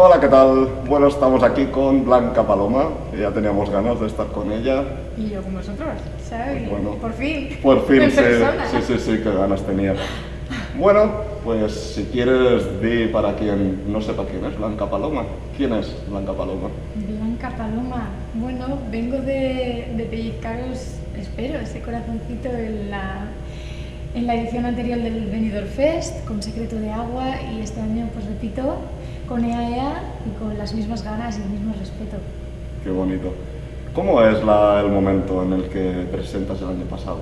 Hola, ¿qué tal? Bueno, estamos aquí con Blanca Paloma, ya teníamos ganas de estar con ella. Y yo con vosotros, ¿sabes? Bueno. por fin. Por fin, sí, sí, sí, qué ganas tenía. Bueno, pues si quieres, di para quien no sepa quién es Blanca Paloma. ¿Quién es Blanca Paloma? Blanca Paloma. Bueno, vengo de, de pellizcaros, espero, ese corazoncito en la, en la edición anterior del Benidorm Fest, con Secreto de Agua, y este año, pues repito, con EAEA y con las mismas ganas y el mismo respeto. Qué bonito. ¿Cómo es la- el momento en el que presentas el año pasado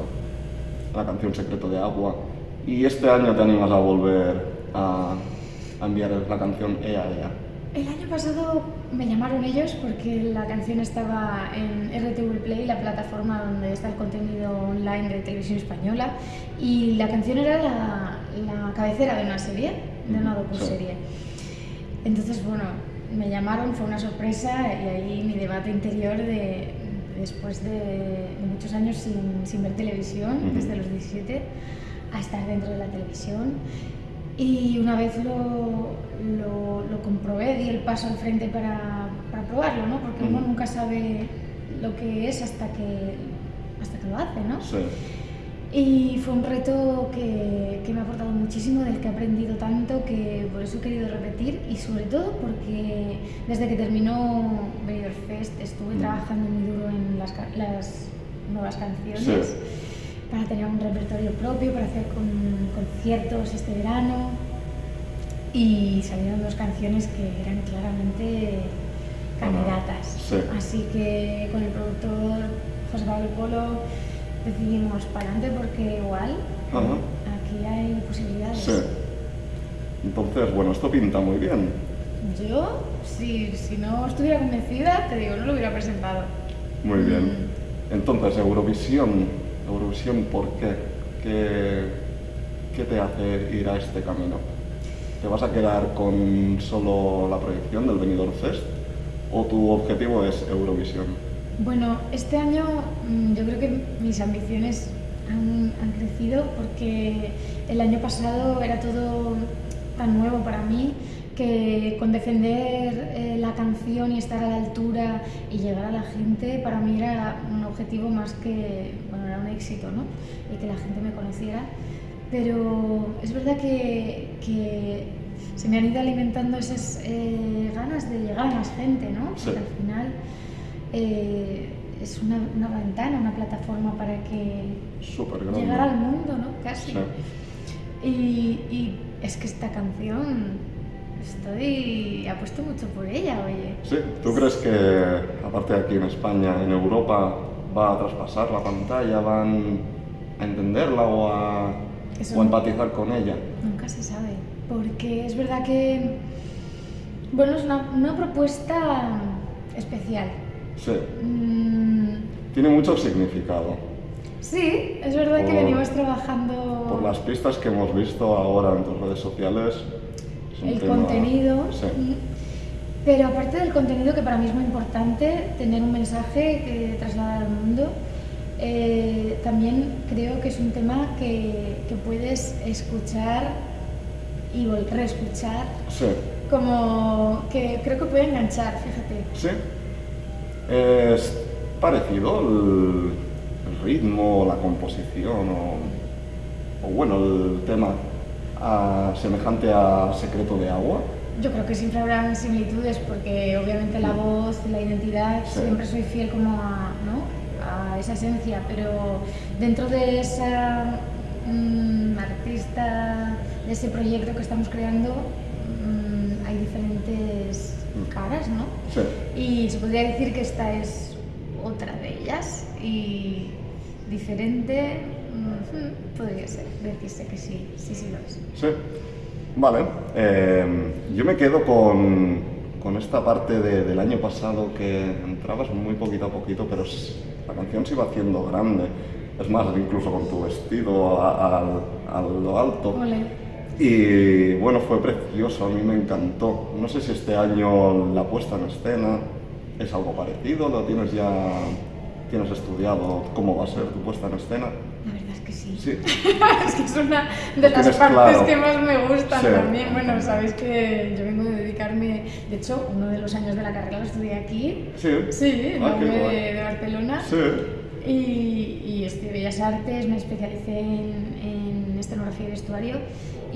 la canción Secreto de Agua y este año te animas a volver a, a enviar la canción Ea Ea? El año pasado me llamaron ellos porque la canción estaba en RTV Play, la plataforma donde está el contenido online de televisión española, y la canción era la, la cabecera de una serie, de una docuserie. Entonces, bueno, me llamaron, fue una sorpresa y ahí mi debate interior de después de, de muchos años sin, sin ver televisión, desde los 17, a estar dentro de la televisión. Y una vez lo, lo, lo comprobé, di el paso al frente para, para probarlo, ¿no? Porque uno nunca sabe lo que es hasta que, hasta que lo hace, ¿no? Sí. Y fue un reto que, que me ha aportado muchísimo, del que he aprendido tanto, que por eso he querido repetir y sobre todo porque desde que terminó Benidorm Fest estuve Mm. trabajando muy duro en las, nuevas canciones Sí. para tener un repertorio propio, para hacer con- conciertos este verano y salieron dos canciones que eran claramente candidatas. Sí. Así que con el productor José Pablo Polo decidimos para adelante porque igual Ajá. aquí hay posibilidades. Sí. Entonces, bueno, esto pinta muy bien. Yo, si, si no estuviera convencida, te digo, no lo hubiera presentado. Muy bien. Mm. Entonces, Eurovisión. Eurovisión, ¿por qué? ¿Qué, qué te hace ir a este camino? ¿Te vas a quedar con solo la proyección del Benidorm Fest? ¿O tu objetivo es Eurovisión? Bueno, este año mm, yo creo que mis ambiciones han, han crecido porque el año pasado era todo tan nuevo para mí que con defender eh, la canción y estar a la altura y llegar a la gente para mí era un objetivo más que, bueno, era un éxito, ¿no? Y que la gente me conociera. Pero es verdad que, que se me han ido alimentando esas eh, ganas de llegar a más gente, ¿no? Sí. Porque al final eh, es una, una ventana, una plataforma para que llegar al mundo, ¿no? Casi. Sí. Y, y es que esta canción estoy apuesto mucho por ella, oye. Sí, ¿tú crees que, aparte de aquí en España, en Europa, va a traspasar la pantalla, van a entenderla o a, Eso o a empatizar con ella? Nunca se sabe, porque es verdad que, bueno, es una, una propuesta especial. Sí, Mm, tiene mucho significado. sí, es verdad que Por- venimos trabajando Por las pistas que hemos visto ahora en tus redes sociales, el tema- contenido, Sí, mm, pero aparte del contenido que para mí es muy importante, tener un mensaje que trasladar al mundo, eh, también creo que es un tema que, que puedes escuchar y volver a escuchar, sí, como que creo que puede enganchar, fíjate. sí. Es parecido el, ritmo, la composición o, o bueno, el tema a- semejante a Secreto de Agua. Yo creo que siempre habrán similitudes porque obviamente la voz, la identidad, Sí. siempre soy fiel como a, ¿no? a esa esencia, pero dentro de esa mm, artista, de ese proyecto que estamos creando, mm, hay diferentes caras, ¿no? Sí, Y se podría decir que esta es otra de ellas y diferente, mm, podría ser, decirse que sí, sí, sí lo es. sí. Vale, eh, yo me quedo con, con esta parte de- del año pasado que entrabas muy poquito a poquito, pero la canción se iba haciendo grande. Es más, incluso con tu vestido a, lo alto. Y bueno, fue precioso, a mí me encantó. No sé si este año la puesta en escena es algo parecido, lo tienes ya tienes estudiado cómo va a ser tu puesta en escena. La verdad es que sí. Sí. es que es una de las partes claro. que más me gustan Sí. también. Bueno, sabéis que yo vengo de dedicarme, de hecho, uno de los años de la carrera lo estudié aquí. Sí. Sí, en Ah, de, de Barcelona. Sí. Y, y estudié Bellas Artes, me especialicé en, en escenografía y vestuario.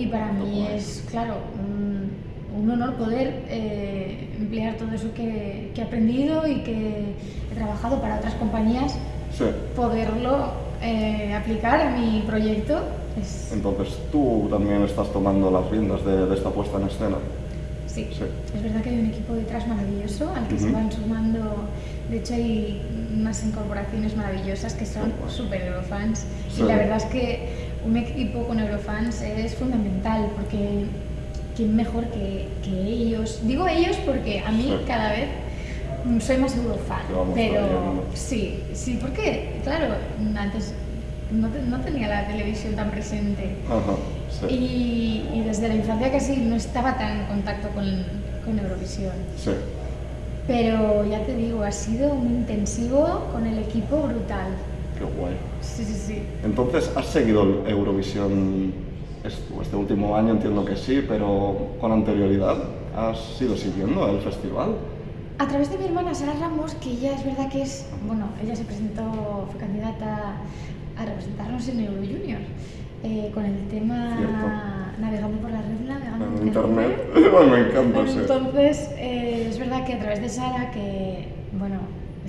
Y para mí es, claro, un, un honor poder eh, emplear todo eso que, que he aprendido y que he trabajado para otras compañías, Sí. poderlo eh, aplicar a mi proyecto. Es, Entonces tú también estás tomando las riendas de, de esta puesta en escena. Sí. Sí. Es verdad que hay un equipo detrás maravilloso al que se Ujú. van sumando, de hecho hay unas incorporaciones maravillosas que son super Eurofans Sí. y la verdad es que un equipo con Eurofans es fundamental porque quién mejor que, que ellos, digo ellos porque a mí Sí. cada vez soy más Eurofan, pero trayendo. sí, sí, porque claro, antes no, te- no tenía la televisión tan presente. Ajá. Sí. Y, y desde la infancia casi no estaba tan en contacto con, con Eurovisión. Sí. Pero ya te digo, ha sido un intensivo con el equipo brutal. Qué guay. Sí, sí, sí. Entonces, ¿has seguido Eurovisión est- este último año? Entiendo que sí, pero con anterioridad, ¿has ido siguiendo el festival? A través de mi hermana Sara Ramos, que ella es verdad que es, bueno, ella se presentó, fue candidata a representarnos en Euro Junior, eh, con el tema Cierto. Navegando por la red, navegando En por internet. Bueno, me encanta, sí. Entonces, eh, es verdad que a través de Sara, que, bueno,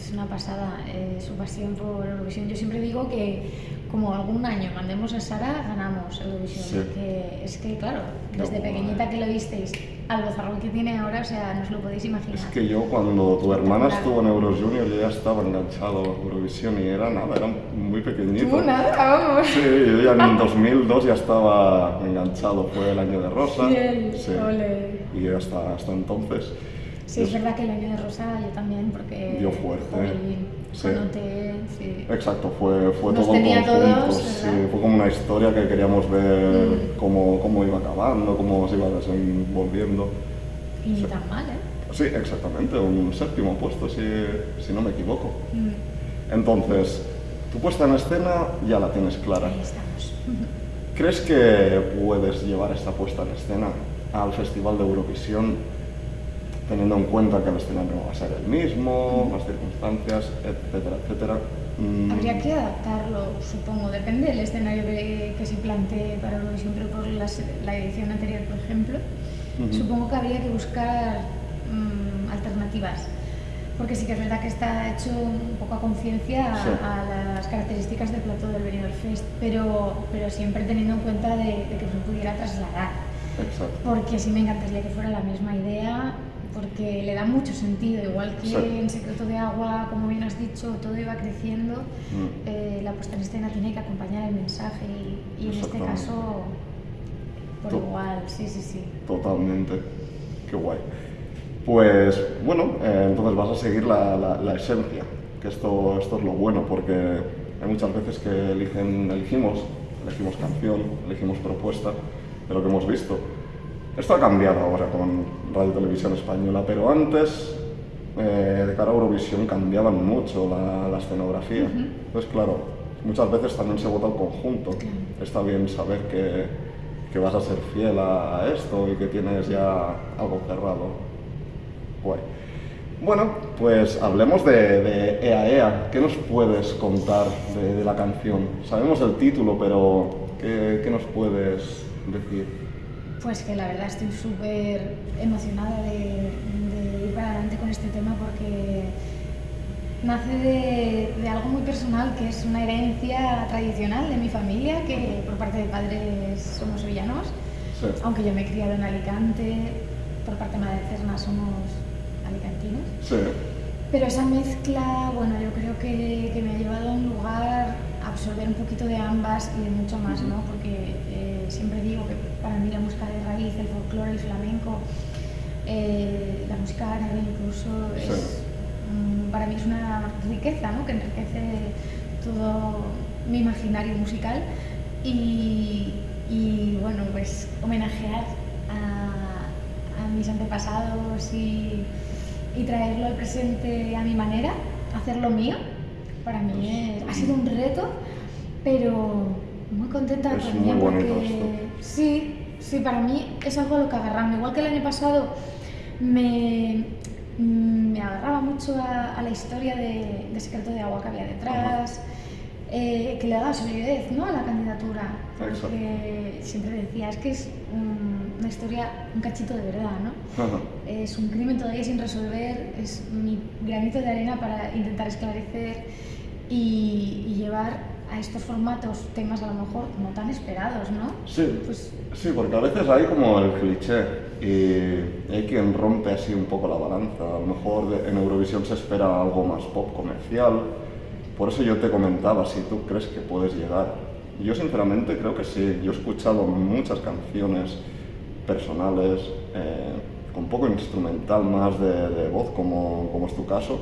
es una pasada eh, su pasión por Eurovisión, yo siempre digo que como algún año mandemos a Sara, ganamos Eurovisión. Sí. porque es que, claro, desde guay. pequeñita que lo visteis, al bozarrón que tiene ahora, o sea, no os lo podéis imaginar. Es que yo cuando tu hermana estuvo en Euro Junior yo ya estaba enganchado a Eurovisión y era nada, era muy pequeñito. Tú nada, vamos. Sí, yo ya en 2002 ya estaba enganchado, fue el año de Rosa. Bien, sí. ole. Y hasta, hasta entonces. Sí, es verdad que el año de Rosa yo también, porque... Dio fuerte. Jolín, Sí. Anoté, sí. Exacto, fue, fue Nos todo en tenía todos, fue como una historia que queríamos ver Mm. cómo, cómo iba acabando, cómo se iba desenvolviendo. Y ni tan mal, ¿eh? Sí, exactamente, un séptimo puesto, si, si no me equivoco. Mm, Entonces, tu puesta en escena ya la tienes clara. Ahí estamos. ¿Crees que puedes llevar esta puesta en escena al Festival de Eurovisión teniendo en cuenta que el escenario no va a ser el mismo, las circunstancias, etcétera, etcétera? Mm, Habría que adaptarlo, supongo, depende del escenario que, que se plantee para Eurovisión, pero por la edición anterior, por ejemplo, supongo que habría que buscar mm, alternativas. Porque sí que es verdad que está hecho un poco a conciencia a, las características del plato del Benidorm Fest, pero, pero siempre teniendo en cuenta de, de que se pudiera trasladar. Exacto. Porque sí me encantaría que fuera la misma idea, porque le da mucho sentido, igual que en Secreto de Agua, como bien has dicho, todo iba creciendo, Mm. eh, la puesta en escena tiene que acompañar el mensaje y, y en este caso, por To- igual, sí, sí, sí. Totalmente. Qué guay. Pues bueno, eh, entonces vas a seguir la, la- la esencia, que esto, esto es lo bueno, porque hay muchas veces que eligen, elegimos, elegimos canción, elegimos propuesta de lo que hemos visto. Esto ha cambiado ahora con Radio Televisión Española, pero antes, eh, de cara a Eurovisión, cambiaban mucho la, la escenografía. Ujú. Entonces, claro, muchas veces también se vota el conjunto. Claro. Está bien saber que, que vas a ser fiel a, esto y que tienes ya algo cerrado. Bueno, pues hablemos de, de Ea Ea. ¿Qué nos puedes contar de, de la canción? Sabemos el título, pero ¿qué, qué nos puedes decir? Pues que la verdad estoy súper emocionada de, de ir para adelante con este tema porque nace de, de algo muy personal que es una herencia tradicional de mi familia, que por parte de padres somos sevillanos, Sí. aunque yo me he criado en Alicante, por parte materna somos alicantinos. Sí. Pero esa mezcla, bueno, yo creo que, que me ha llevado a un lugar a absorber un poquito de ambas y de mucho más, ¿no? Porque eh, siempre digo que para mí la música de raíz, el folclore, el flamenco, eh, la música árabe incluso, Sí. para mí es una riqueza, ¿no? Que enriquece todo mi imaginario musical y, y, bueno, pues homenajear a, a mis antepasados y, y traerlo al presente a mi manera, hacerlo mío, para mí es- ha sido un reto, pero, contenta Es también muy bonito porque esto. sí, sí, para mí es algo a lo que agarrarme. Igual que el año pasado me, me agarraba mucho a, a la historia de, de Secreto de Agua que había detrás, eh, que le daba solidez ¿no? a la candidatura. Porque siempre decía, es que es mm, una historia, un cachito de verdad, ¿no? Ajá. Es un crimen todavía sin resolver, es mi granito de arena para intentar esclarecer y, y llevar a estos formatos temas a lo mejor no tan esperados, ¿no? Sí, Pues sí, porque a veces hay como el cliché y hay quien rompe así un poco la balanza. A lo mejor en Eurovisión se espera algo más pop comercial. Por eso yo te comentaba si tú crees que puedes llegar. Yo sinceramente creo que sí. Yo he escuchado muchas canciones personales, eh, con poco instrumental más de, de voz, como, como es tu caso,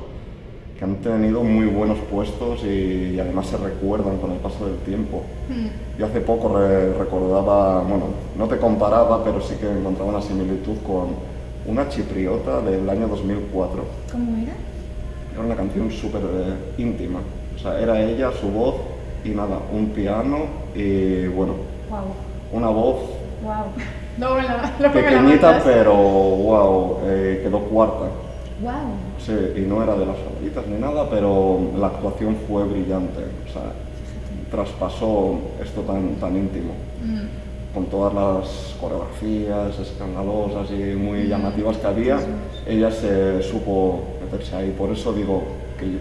que han tenido muy buenos puestos y, y además se recuerdan con el paso del tiempo. mm, Yo hace poco re- recordaba, bueno, no te comparaba, pero sí que encontraba una similitud con una chipriota del año 2004. ¿cómo era? Era una canción súper eh, íntima. O sea, era ella, su voz y nada, un piano y bueno, Wow, una voz wow. No, la, la pequeñita, pero wow, eh, quedó cuarta. Wow. Sí, y no era de las favoritas ni nada, pero la actuación fue brillante. O sea, traspasó esto tan, tan íntimo. Mm, con todas las coreografías escandalosas y muy llamativas que había, ella se supo meterse ahí. Por eso digo que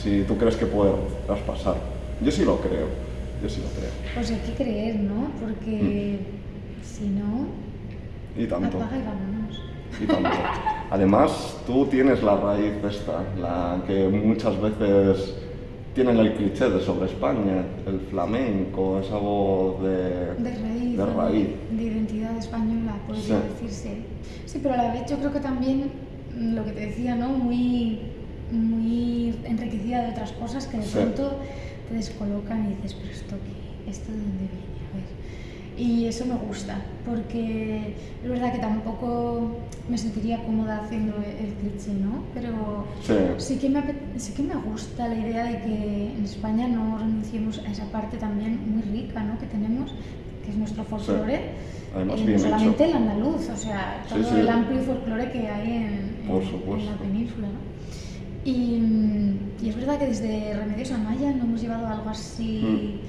si tú crees que puede traspasar, yo sí lo creo, yo sí lo creo. Pues hay que creer, ¿no? Porque si no, Y tanto, apaga y vámonos. y tanto. Además, tú tienes la raíz esta, la que muchas veces tienen el cliché de sobre España, el flamenco, esa voz de, De raíz, de de identidad española, podría Sí. decirse. Sí, pero a la vez yo creo que también mm, lo que te decía, ¿no? Muy, muy enriquecida de otras cosas que de Sí. pronto te descolocan y dices, pero esto qué, esto de dónde viene, a ver. Y eso me gusta, porque es verdad que tampoco me sentiría cómoda haciendo el cliché, ¿no? Pero Sí. sí que, me, sí que me gusta la idea de que en España no renunciemos a esa parte también muy rica ¿no? que tenemos, que es nuestro folclore. Además, eh, no hecho. solamente el andaluz, o sea, Sí, todo sí. el amplio folclore que hay en, en- Por en supuesto. la península. ¿no? Y, mm, y es verdad que desde Remedios Amaya no hemos llevado algo así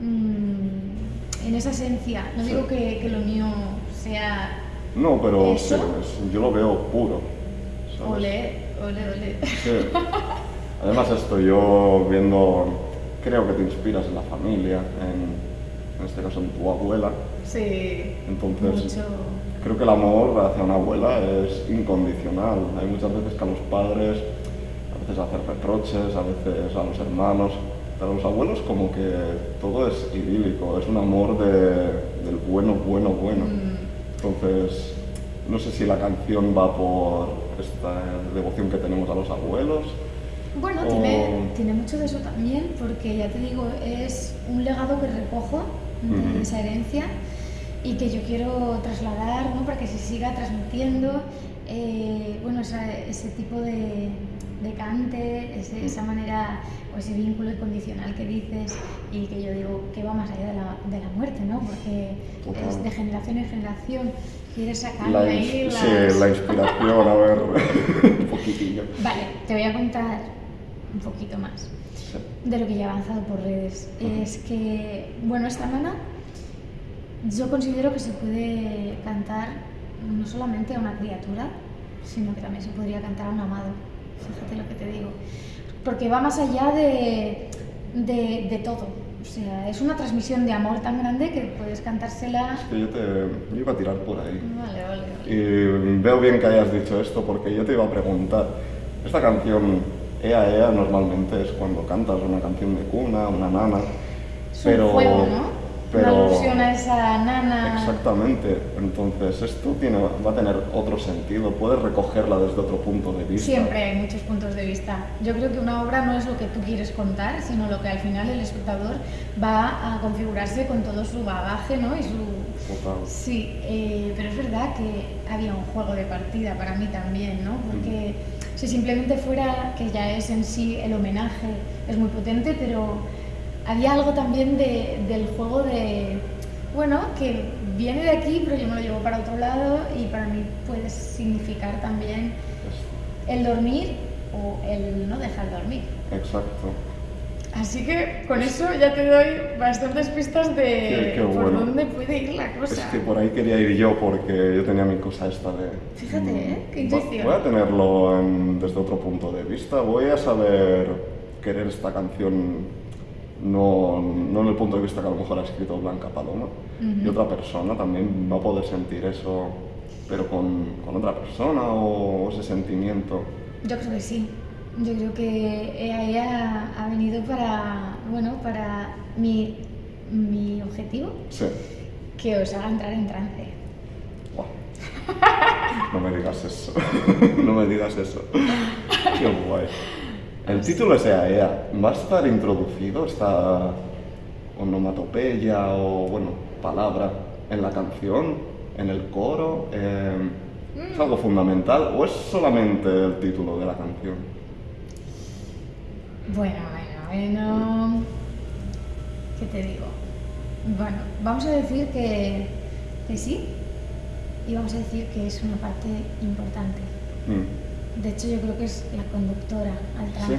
mm, en esa esencia. No digo que, que lo mío sea No, pero ¿Eso? sí, es- yo lo veo puro. ¿sabes? ole, ole, ole. Sí. Además esto, yo viendo, creo que te inspiras en la familia, en, en este caso en tu abuela, Sí, entonces mucho. creo que el amor hacia una abuela es incondicional. Hay muchas veces que a los padres, a veces hacer reproches, a veces a los hermanos, pero a los abuelos como que todo es idílico, es un amor de- del bueno, bueno, bueno. Mm. Entonces, no sé si la canción va por esta devoción que tenemos a los abuelos. Bueno, O- tiene, tiene mucho de eso también, porque ya te digo, es un legado que recojo de esa herencia y que yo quiero trasladar ¿no? para que se siga transmitiendo eh, bueno, esa- ese tipo de, de cante, ese- esa manera o ese vínculo incondicional que dices y que yo digo que va más allá de la, de la muerte, ¿no? porque Total. es de generación en generación, quieres sacarle La, ahí las... sí, la inspiración, a ver, un poquitillo. Vale, te voy a contar un poquito más Sí. de lo que ya he avanzado por redes. Es que, bueno, esta nana yo considero que se puede cantar no solamente a una criatura, sino que también se podría cantar a un amado. Fíjate lo que te digo. Porque va más allá de, de, de todo. O sea, es una transmisión de amor tan grande que puedes cantársela. Es que yo, te, yo iba a tirar por ahí. Vale, vale, vale. Y veo bien que hayas dicho esto porque yo te iba a preguntar, esta canción Ea Ea normalmente es cuando cantas una canción de cuna, una nana, Es pero... un juego, ¿no? Pero- Una alusión a esa nana. Exactamente, entonces esto tiene, va a tener otro sentido, puedes recogerla desde otro punto de vista. Siempre hay muchos puntos de vista. Yo creo que una obra no es lo que tú quieres contar, sino lo que al final el espectador va a configurarse con todo su bagaje, ¿no? Y su... Total. Sí, eh, pero es verdad que había un juego de partida para mí también, ¿no? Porque si simplemente fuera, que ya es en sí el homenaje, es muy potente, pero había algo también de, del juego de, bueno, que viene de aquí, pero yo me lo llevo para otro lado y para mí puede significar también el dormir o el no dejar dormir. Exacto. Así que con eso ya te doy bastantes pistas de Qué- qué por bueno. dónde puede ir la cosa. Es que por ahí quería ir yo porque yo tenía mi cosa esta de... Fíjate, ¿eh? Qué mm, intuición. Voy a tenerlo en- desde otro punto de vista. Voy a saber querer esta canción no, no en el punto de vista que a lo mejor ha escrito Blanca Paloma. Y otra persona también va a poder sentir eso, pero con, con otra persona o ese sentimiento. Yo creo que sí. Yo creo que ella ha venido para, bueno, para mi, mi objetivo, Sí. que os haga entrar en trance. No me digas eso. no me digas eso. Qué guay. El título es Ea Ea. ¿Va a estar introducido esta onomatopeya o, bueno, palabra en la canción, en el coro? Eh, ¿Es algo fundamental o es solamente el título de la canción? Bueno, bueno, bueno. ¿Qué te digo? Bueno, vamos a decir que, que sí y vamos a decir que es una parte importante. Mm. De hecho, yo creo que es la conductora al trance.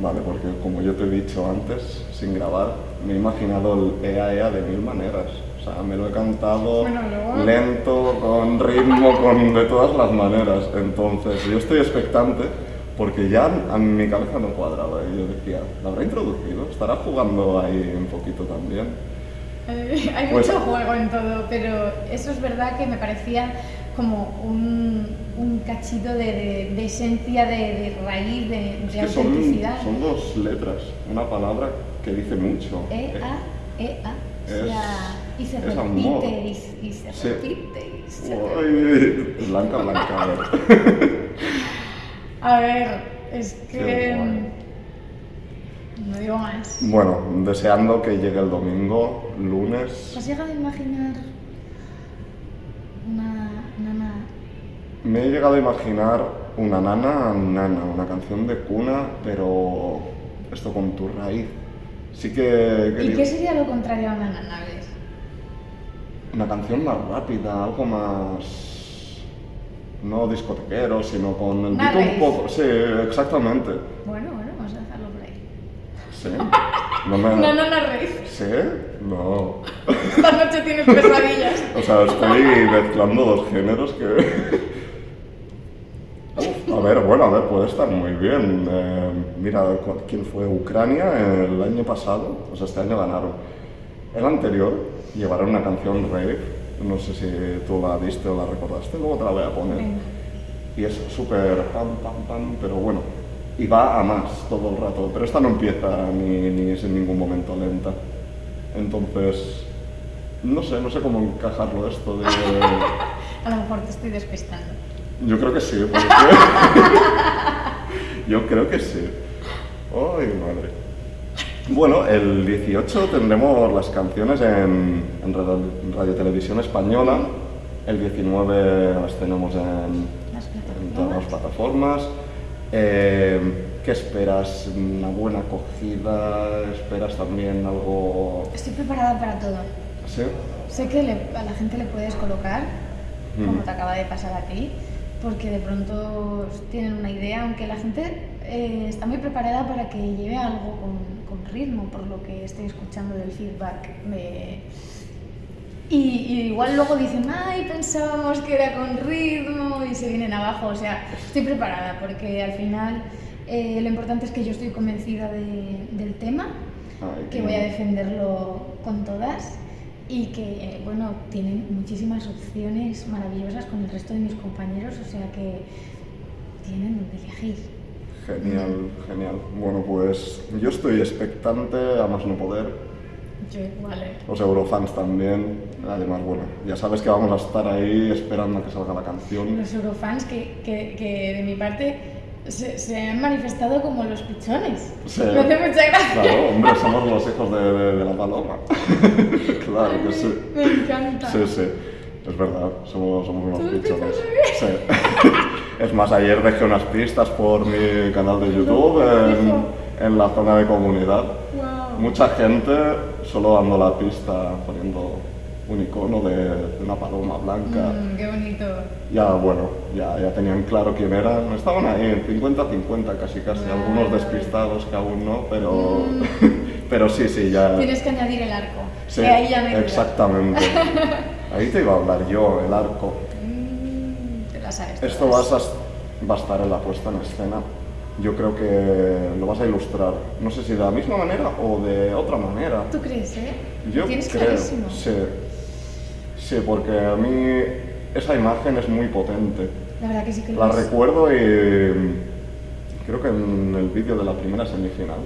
Vale, porque como yo te he dicho antes, sin grabar, me he imaginado el Ea Ea de mil maneras. O sea, me lo he cantado Bueno, luego- lento, con ritmo, con de todas las maneras. Entonces, yo estoy expectante porque ya a mi cabeza no cuadraba. Y yo decía, ¿la habrá introducido? ¿Estará jugando ahí un poquito también? Eh, Hay Pues- mucho juego en todo, pero eso es verdad que me parecía como un, un cachito de, de- de esencia, de, de raíz, de, Es que autenticidad. son dos letras, una palabra que dice mucho. E, A, E, A. O Es- sea, y se amor. repite, y, se- y se Sí. repite, y se Uy, blanca, blanca. a ver. A ver, es que. guay. No digo más. Bueno, deseando que llegue el domingo, lunes. ¿Has llegado a imaginar una nana? Me he llegado a imaginar una nana, nana, una canción de cuna, pero esto con tu raíz. Sí que he ¿Y qué sería lo contrario a una nana, ves? una canción más rápida, algo más no discotequero, sino con el beat un poco. Sí, exactamente. Bueno, bueno, vamos a dejarlo por ahí. Sí. No me. Una nana rave. ¿Sí? No. Esta noche tienes pesadillas. O sea, estoy mezclando dos géneros que... Ver, bueno, a ver, puede estar muy bien. Eh, mira, ¿quién fue? Ucrania el año pasado, o sea, este año ganaron. El anterior llevaron una canción rave, no sé si tú la viste o la recordaste, luego te la voy a poner. Y es súper pam, pam, pam, pero bueno, y va a más todo el rato, pero esta no empieza ni, ni es en ningún momento lenta. Entonces, no sé, no sé cómo encajarlo esto de... A lo mejor te estoy despistando. Yo creo que sí, porque... Yo creo que sí. Ay, madre. Bueno, el 18 tendremos las canciones en, en Radio, Televisión Española. El 19 las tenemos en, todas las plataformas. plataformas. Eh, ¿Qué esperas? ¿Una buena acogida? ¿Esperas también algo...? Estoy preparada para todo. ¿Sí? Sé que le- a la gente le puedes colocar, como Mm. te acaba de pasar a ti, porque de pronto tienen una idea, aunque la gente eh, está muy preparada para que lleve algo con, con ritmo, por lo que estoy escuchando del feedback. Y, y igual luego dicen, ay, pensábamos que era con ritmo y se vienen abajo. O sea, estoy preparada porque al final eh, lo importante es que yo estoy convencida de- del tema Ay, que voy a defenderlo con todas y que, eh, bueno, tienen muchísimas opciones maravillosas con el resto de mis compañeros, o sea que tienen donde elegir. Genial, genial. Bueno, pues yo estoy expectante, a más no poder. Yo igual, eh. Los Eurofans también. Además, bueno, ya sabes que vamos a estar ahí esperando a que salga la canción. Los eurofans que, que, que de mi parte se, se han manifestado como los pichones. Sí. Me hace mucha gracia. Claro, hombre, somos los hijos de, de- de la paloma. claro que sí. Me encanta. Sí, sí, es verdad, somos, somos unos pichones. Sí. Es más, ayer dejé unas pistas por mi canal de YouTube en, en la zona de comunidad. Guau. mucha gente solo dando la pista, poniendo un icono de, de una paloma blanca. Mm, qué bonito. Ya, bueno, ya, ya tenían claro quién eran. Estaban ahí, 50-50 casi casi, algunos despistados que aún no, pero, Mm. pero sí, sí, ya... Tienes que añadir el arco. Sí, que ahí ya me queda. exactamente. Ahí te iba a hablar yo, el arco. Mm, te la sabes. Esto vas a, va a estar en la puesta en escena. Yo creo que lo vas a ilustrar, no sé si de la misma manera o de otra manera. ¿Tú crees, eh? Yo Tienes creo, clarísimo. sí. Sí, porque a mí esa imagen es muy potente. La verdad que sí que lo La es. recuerdo y mm, creo que en el vídeo de la primera semifinal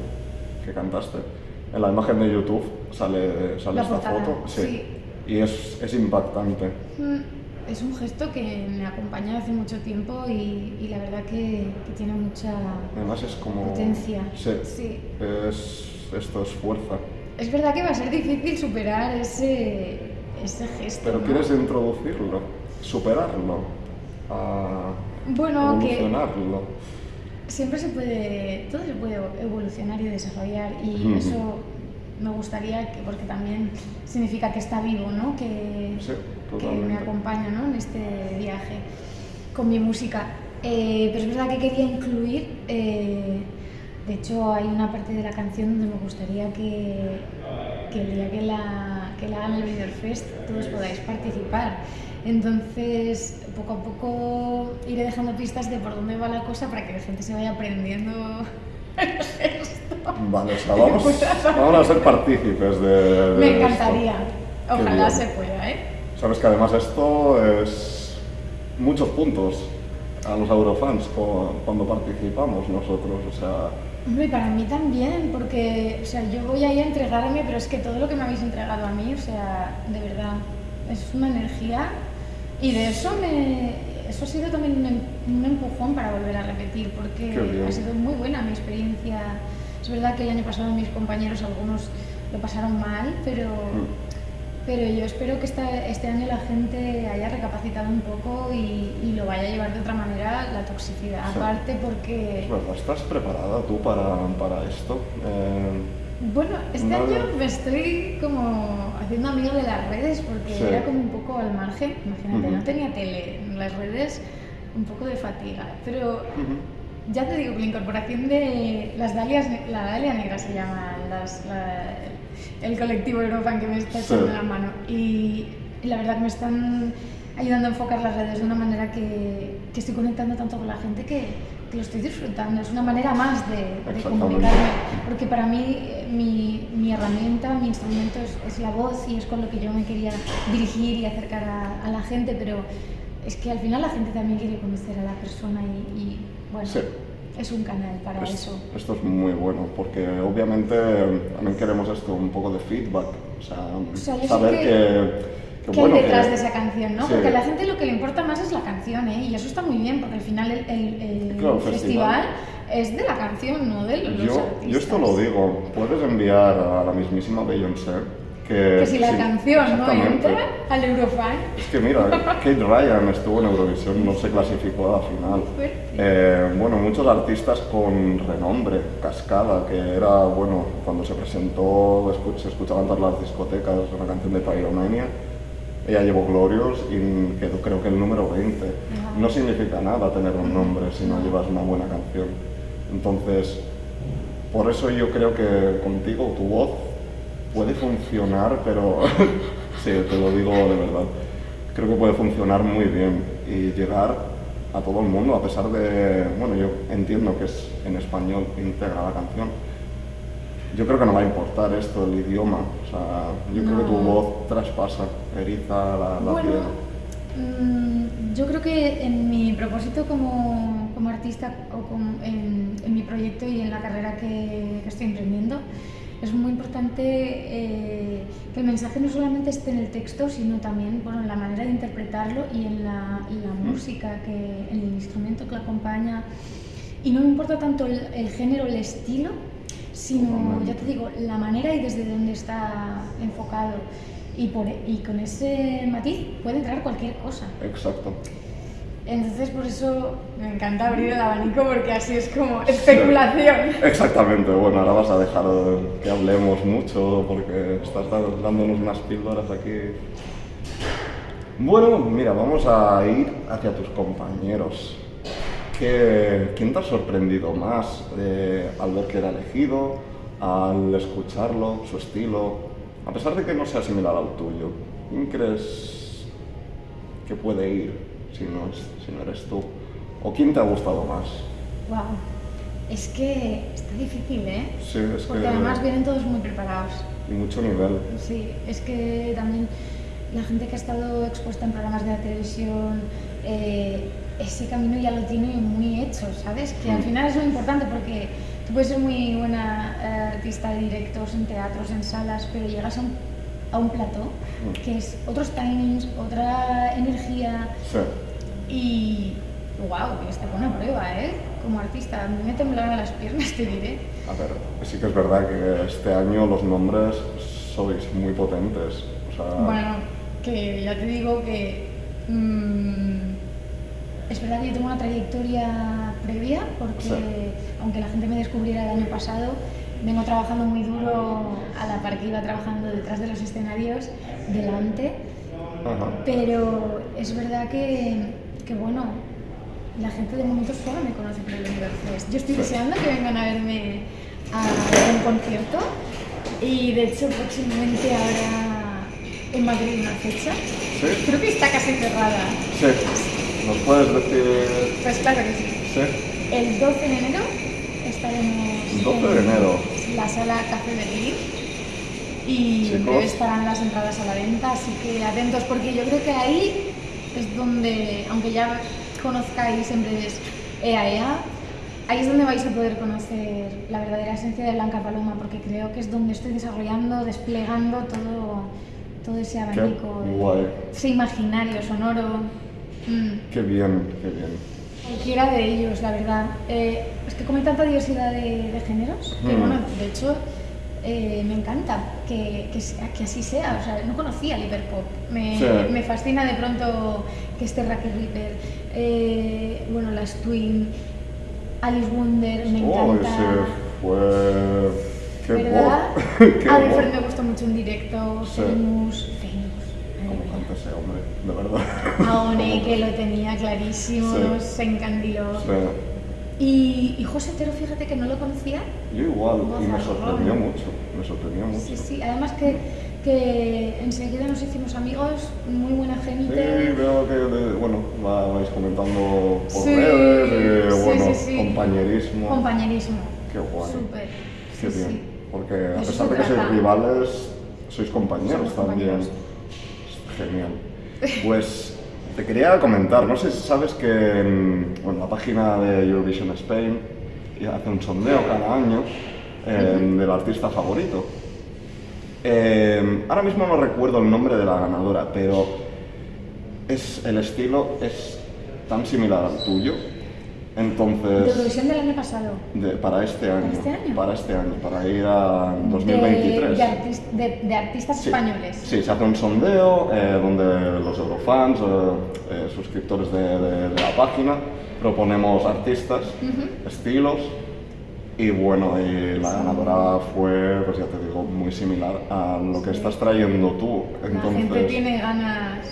que cantaste, en la imagen de YouTube sale, sale La esta portada, foto. sí. Y es, es impactante. Mm, Es un gesto que me acompaña hace mucho tiempo y, y la verdad que, que tiene mucha Además es como... potencia. Sí. Sí. Es, esto es fuerza. Es verdad que va a ser difícil superar ese, ese gesto. Pero ¿no? quieres introducirlo, superarlo, a Bueno, que evolucionarlo. siempre se puede, todo se puede evolucionar y desarrollar y Ujú. eso me gustaría que, porque también significa que está vivo, ¿no? Que, Sí, que me acompaña ¿no? en este viaje con mi música. Eh, pero es verdad que quería incluir, eh, de hecho hay una parte de la canción donde me gustaría que, que el día que la, que la hagan el Fest todos podáis participar. Entonces, poco a poco iré dejando pistas de por dónde va la cosa para que la gente se vaya aprendiendo el gesto. Vale, o sea, vamos, vamos a ser partícipes de, de Me esto. encantaría. Ojalá se pueda, ¿eh? Sabes que además esto es muchos puntos a los Eurofans cu- cuando participamos nosotros, o sea, Hombre, para mí también, porque o sea, yo voy ahí a entregarme, pero es que todo lo que me habéis entregado a mí, o sea, de verdad, es una energía y de eso me, eso ha sido también un, em- un empujón para volver a repetir, porque ha sido muy buena mi experiencia. Es verdad que el año pasado mis compañeros, algunos lo pasaron mal, pero, Mm. Pero yo espero que esta- este año la gente haya recapacitado un poco y, y lo vaya a llevar de otra manera la toxicidad. Sí. Aparte porque... ¿estás preparada tú para, para esto? Eh, Bueno, este No, año me estoy como haciendo amigo de las redes porque Sí. era como un poco al margen. Imagínate, no tenía tele, las redes un poco de fatiga. Pero ya te digo que la incorporación de las dalias, la dalia negra se llama las, la- el colectivo Eurofan que me está Sí. echando la mano. Y, y la verdad que me están ayudando a enfocar las redes de una manera que, que estoy conectando tanto con la gente que, que lo estoy disfrutando. Es una manera más de, de comunicarme. Porque para mí mi, mi herramienta, mi instrumento es, es la voz y es con lo que yo me quería dirigir y acercar a, a la gente, pero es que al final la gente también quiere conocer a la persona y, y, bueno, Sí. Es un canal para Es- eso. Esto es muy bueno, porque obviamente también queremos esto, un poco de feedback, o sea, sea, yo sé saber que- que, que ¿Qué bueno, hay detrás que- de esa canción, no? sí. Porque a la gente lo que le importa más es la canción, ¿eh? Y eso está muy bien, porque al final el, el- el Claro, festival, festival. es de la canción, no de los Yo, artistas. yo esto lo digo, puedes enviar a la mismísima Beyoncé que... Que si la sí, canción no entra al Eurofan, Es que mira, Kate Ryan estuvo en Eurovisión, no se clasificó a la final. Eh, bueno, muchos artistas con renombre, Cascada, que era, bueno, cuando se presentó, se escuchaba en todas las discotecas una canción de Pyromania. Ella llevó Glorious y quedó creo que el número 20. Ajá. No significa nada tener un nombre si no llevas una buena canción. Entonces, por eso yo creo que contigo tu voz puede funcionar, pero sí, te lo digo de verdad. Creo que puede funcionar muy bien y llegar a todo el mundo, a pesar de, bueno, yo entiendo que es en español íntegra la canción. Yo creo que no va a importar esto, el idioma. O sea, yo creo que tu No. voz traspasa, eriza la, la Bueno, piel. mm, yo creo que en mi propósito como, como artista o como en, en mi proyecto y en la carrera que, que estoy emprendiendo, es muy importante eh, que el mensaje no solamente esté en el texto, sino también bueno, en la manera de interpretarlo y en la, en la música, que, en el instrumento que lo acompaña. Y no me importa tanto el, el género, el estilo, sino, ya te digo, la manera y desde dónde está enfocado. Y, por, y con ese matiz puede entrar cualquier cosa. Exacto. Entonces, por eso me encanta abrir el abanico porque así es como especulación. Exactamente, bueno, ahora vas a dejar que hablemos mucho porque estás dándonos unas píldoras aquí. Bueno, mira, vamos a ir hacia tus compañeros. ¿Qué, ¿Quién te ha sorprendido más eh, al ver que era elegido, al escucharlo, su estilo? A pesar de que no sea similar al tuyo, ¿quién crees que puede ir si no, si no eres tú? ¿O quién te ha gustado más? Wow. Es que está difícil, ¿eh? Sí, es Porque que... además vienen todos muy preparados. Y mucho nivel. Sí, es que también la gente que ha estado expuesta en programas de la televisión, eh, ese camino ya lo tiene muy hecho, ¿sabes? Que al Mm. final es lo importante porque tú puedes ser muy buena eh, artista de directos, en teatros, en salas, pero llegas a un, a un plató Mm. que es otros timings, otra energía Sí. Y wow, es buena prueba, ¿eh? Como artista, a mí me temblaron las piernas, te diré. A ver, sí que es verdad que este año los nombres sois muy potentes. O sea, Bueno, que ya te digo que mm, es verdad que yo tengo una trayectoria previa, porque Sí. aunque la gente me descubriera el año pasado, vengo trabajando muy duro a la par que iba trabajando detrás de los escenarios, delante, ajá. pero es verdad que, que bueno, la gente de momento solo me conoce por el Univerfest. Yo estoy deseando que vengan a verme a un concierto y de hecho próximamente habrá en Madrid una fecha. ¿Sí? Creo que está casi cerrada. Sí. ¿Nos puedes decir...? Pues claro que sí. Sí. El 12 de enero estaremos 12 de en enero. la sala Café Berlín y estarán las entradas a la venta, así que atentos porque yo creo que ahí es donde, aunque ya conozcáis en breves EAEA, ahí es donde vais a poder conocer la verdadera esencia de Blanca Paloma porque creo que es donde estoy desarrollando, desplegando todo, todo ese abanico, de- ese imaginario sonoro. Mm. Qué bien, qué bien. Cualquiera de ellos, la verdad. Eh, es que como hay tanta diversidad de, de géneros, que Mm. bueno, de hecho eh, me encanta que, que, que así sea. O sea, no conocía el hiperpop. Me, Sí. me fascina de pronto que esté Raquel Ripper, eh, bueno, las Twin, Alice Wonder, me Oh, encanta. ese fue... ¡Qué ¿Verdad? ¡Qué A! Different me gusta mucho en directo, Sí. Famous, Famous. ¿Cómo madre mía. canta ese hombre? De verdad. Aone, que lo tenía clarísimo, Sí. se encandiló. Sí. Y, y José Tero, fíjate que no lo conocía. Yo igual, y me sorprendió mucho, me sorprendió mucho. Sí, sí, además que, que enseguida nos hicimos amigos, muy buena Sí, gente. veo que, de- bueno, va- vais comentando por Sí, redes, eh, sí, bueno, sí, sí. compañerismo. Compañerismo. Qué guay. Súper. Qué sí, bien, sí. porque a Eso pesar de que sois rivales, sois compañeros Somos también. compañeros. Genial. Pues te quería comentar, no sé si sabes que en bueno, la página de Eurovision Spain hace un sondeo cada año eh, del artista favorito. Eh, ahora mismo no recuerdo el nombre de la ganadora, pero es, el estilo es tan similar al tuyo. De Entonces, Eurovisión del año pasado. de- para este año, este año? para este año, para ir a 2023. De, de artis- de- de artistas Sí. españoles. Sí, se hace un sondeo eh, donde los eurofans, eh, eh, suscriptores de, de- de la página, proponemos artistas, estilos y bueno, y la ganadora fue, pues ya te digo, muy similar a lo que estás trayendo tú. La gente Entonces, tiene ganas.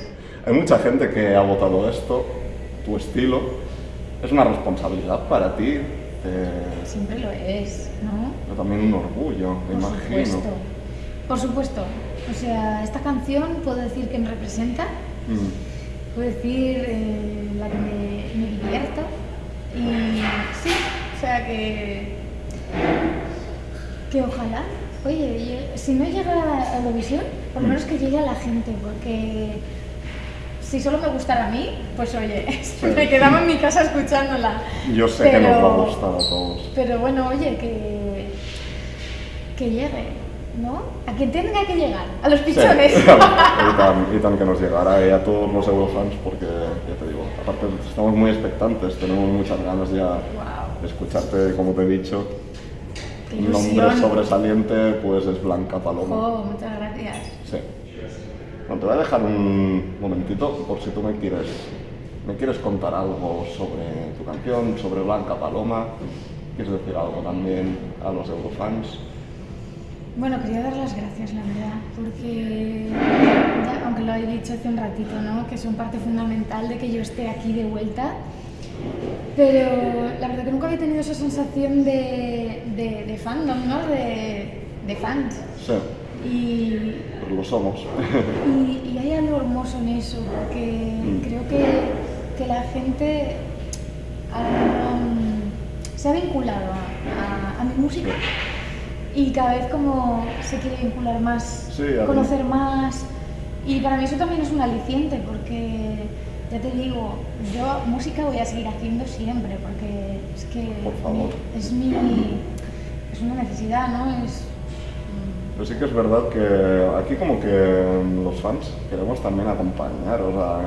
hay mucha gente que ha votado esto, tu estilo. Es una responsabilidad para ti, eh, Siempre lo es, ¿no? pero también un orgullo, me Por imagino. supuesto. Por supuesto. O sea, esta canción puedo decir que me representa, Mm. puedo decir eh, la que me, me divierta. Y sí, o sea que. que ojalá. Oye, si no llega a Eurovisión, por lo Mm. menos que llegue a la gente, porque si solo me gustara a mí, pues oye, me quedaba en mi casa escuchándola. Yo sé que nos va a Pero- gustar a todos. Pero bueno, oye, que, que llegue, ¿no? A quien tenga que llegar, a los Sí, pichones. y, tan, y tan que nos llegara y a todos los eurofans porque, ya te digo, aparte estamos muy expectantes, tenemos muchas ganas ya Wow. de escucharte, como te he dicho. Qué Un nombre sobresaliente pues es Blanca Paloma. Jo, muchas gracias. Sí. Bueno, te voy a dejar un momentito por si tú me quieres ¿Me quieres contar algo sobre tu canción, sobre Blanca Paloma? ¿Quieres decir algo también a los Eurofans? Bueno, quería dar las gracias, la verdad, porque, aunque lo he dicho hace un ratito, ¿no? que son parte fundamental de que yo esté aquí de vuelta, pero la verdad que nunca había tenido esa sensación de, de, de fandom, ¿no? de, de fans. Sí. Y, pues lo somos. y, y, hay algo hermoso en eso, porque mm. creo que, que, la gente se ha vinculado a, a mi música y cada vez como se quiere vincular más, conocer más. Y para mí eso también es un aliciente porque, ya te digo, yo música voy a seguir haciendo siempre porque es que es mi... es una necesidad, ¿no? Es, pero sí que es verdad que aquí como que los fans queremos también acompañar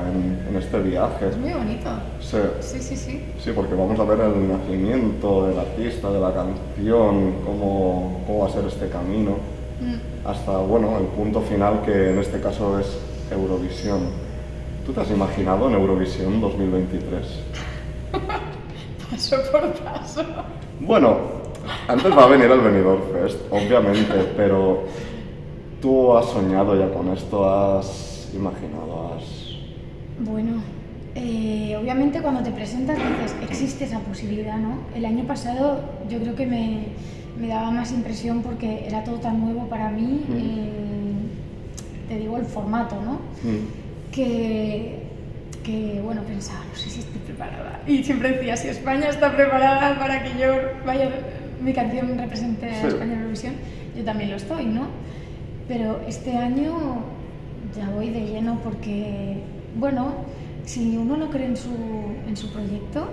en, este viaje. Es muy bonito. Sí. sí, sí, sí. Sí, porque vamos a ver el nacimiento del artista, de la canción, cómo, cómo va a ser este camino, mm. hasta bueno, el punto final que en este caso es Eurovisión. ¿Tú te has imaginado en Eurovisión 2023? paso por paso. Bueno, antes va a venir el Benidorm Fest, obviamente, pero tú has soñado ya con esto, has imaginado, has... Bueno, eh, obviamente cuando te presentas dices, existe esa posibilidad, ¿no? El año pasado yo creo que me, me daba más impresión porque era todo tan nuevo para mí, mm. eh, te digo el formato, ¿no? Mm. Que, que, bueno, pensaba, no sé si estoy preparada. Y siempre decía, si España está preparada para que yo vaya mi canción represente a España en Eurovisión, yo también lo estoy, ¿no? Pero este año ya voy de lleno porque, bueno, si uno no cree en su, en su proyecto,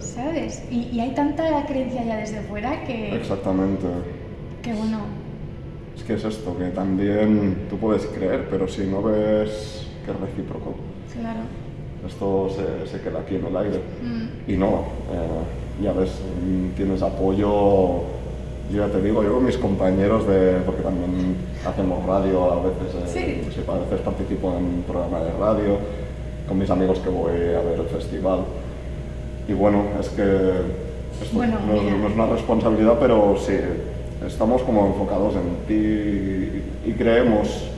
¿sabes? Y, hay tanta creencia ya desde fuera que... Exactamente. Que bueno... Es que es esto, que también tú puedes creer, pero si no ves que es recíproco. Claro. Esto se, se queda aquí en el aire. Mm. Y no, eh, ya ves, tienes apoyo, yo ya te digo, yo con mis compañeros, de, porque también hacemos radio a veces, eh, sí. a veces participo en un programa de radio, con mis amigos que voy a ver el festival. Y bueno, es que esto no, es una responsabilidad, pero sí, estamos como enfocados en ti y creemos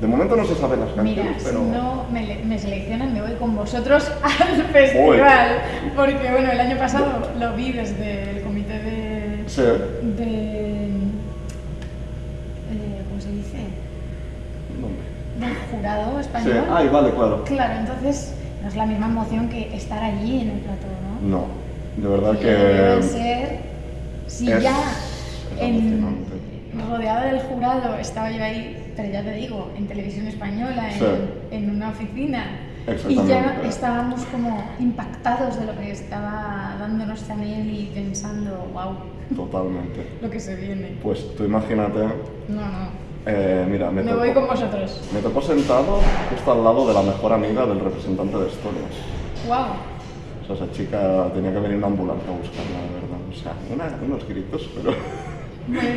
de momento no se saben las canciones, Mira, pero... si no me, me, seleccionan, me voy con vosotros al festival. Porque, bueno, el año pasado lo vi desde el comité de... Sí. de eh, ¿Cómo se dice? Del jurado español. Sí, ay, vale, claro. Claro, entonces no es la misma emoción que estar allí en el plató, ¿no? No, de verdad y que... Debe ser... Si es, ya es en, rodeada del jurado estaba yo ahí pero ya te digo, en televisión española, en, una oficina. Y ya estábamos como impactados de lo que estaba dándonos Chanel y pensando, wow. Totalmente. lo que se viene. Pues tú imagínate. No, no. Eh, mira, me, me voy con vosotros. Me tocó sentado justo al lado de la mejor amiga del representante de Estonia. ¡Wow! O sea, esa chica tenía que venir una ambulancia a buscarla, de verdad. O sea, una, unos gritos, pero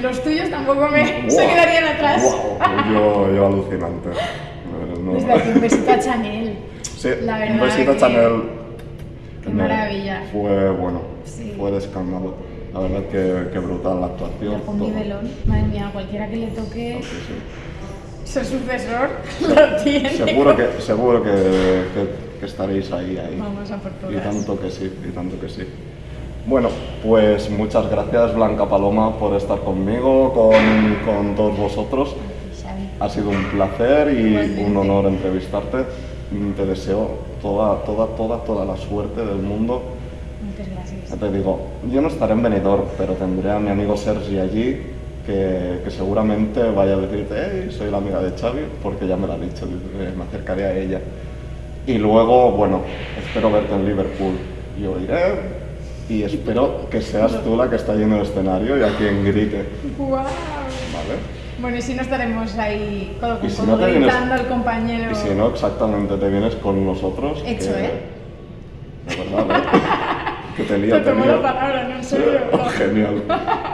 los tuyos tampoco me se quedarían atrás. Yo, yo alucinante. Desde aquí un besito a Chanel. Sí, la verdad un besito a Chanel. Qué maravilla. Fue bueno, fue de escándalo. La verdad que, que brutal la actuación. Con nivelón. Madre mía, cualquiera que le toque sí, sí. ser sucesor lo tiene. Seguro que, seguro que, que, que estaréis ahí, ahí. Vamos a por todas. Y tanto que sí, y tanto que sí. Bueno, pues muchas gracias Blanca Paloma por estar conmigo, con, con todos vosotros. Ha sido un placer y un honor entrevistarte. Te deseo toda, toda, toda, toda la suerte del mundo. Muchas gracias. Ya te digo, yo no estaré en Benidorm, pero tendré a mi amigo Sergi allí, que, que, seguramente vaya a decirte, hey, soy la amiga de Xavi, porque ya me lo ha dicho, me acercaré a ella. Y luego, bueno, espero verte en Liverpool. Yo iré, y espero que seas tú la que está yendo el escenario y a quien grite. ¡Guau! ¿Vale? Bueno, y si no estaremos ahí codo con si no gritando vienes- al compañero. Y si no, exactamente, te vienes con nosotros. Hecho, que- ¿eh? De verdad, ¿eh? que te lío, Te te tomo lío. la palabra, ¿no? En serio. Oh, genial,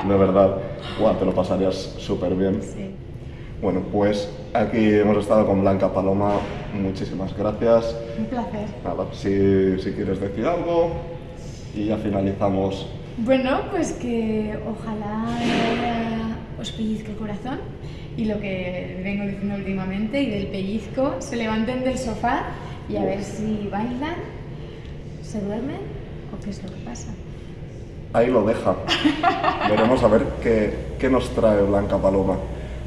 de verdad. Guau, te lo pasarías súper bien. Sí. Bueno, pues aquí hemos estado con Blanca Paloma, muchísimas gracias. Un placer. Nada, si, si quieres decir algo y ya finalizamos. Bueno, pues que ojalá os pellizque el corazón y lo que vengo diciendo últimamente y del pellizco, se levanten del sofá y a ver si bailan, se duermen o qué es lo que pasa. Ahí lo deja. Veremos a ver qué, qué nos trae Blanca Paloma.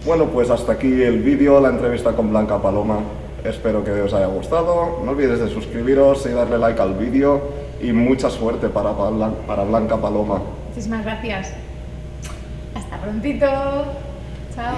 Bueno, pues hasta aquí el vídeo, la entrevista con Blanca Paloma. Espero que os haya gustado. No olvides de suscribiros y darle like al vídeo. Y mucha suerte para, para Blanca Paloma. Muchísimas gracias. Hasta prontito. Chao.